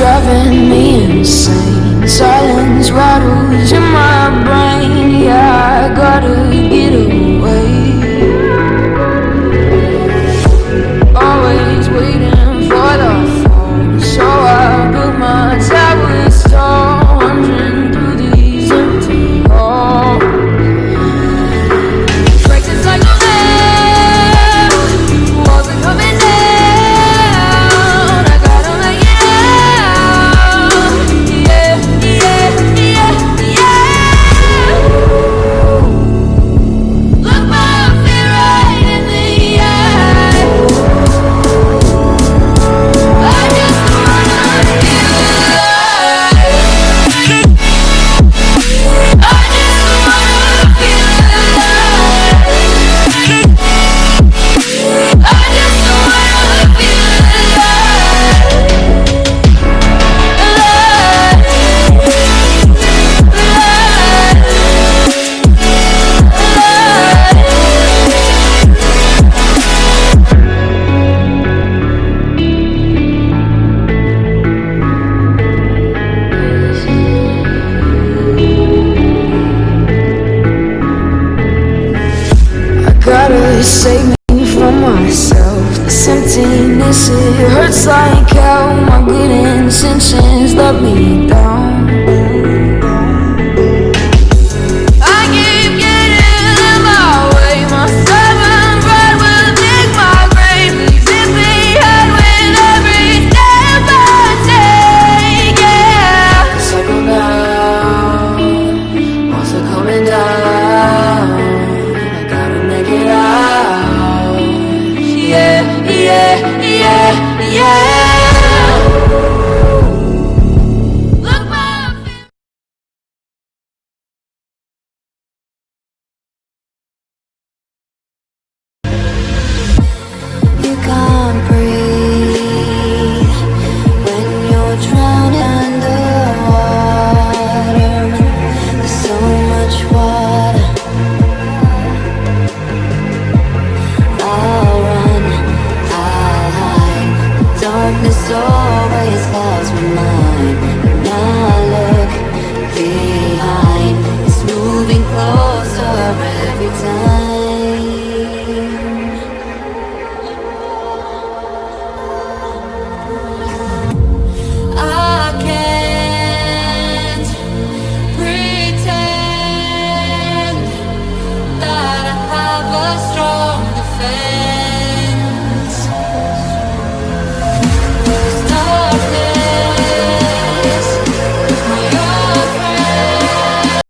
driving me insane. Silence rattles in my save me from myself. This emptiness, it hurts like hell. My good intentions let me down. yeah. darkness always clouds my mind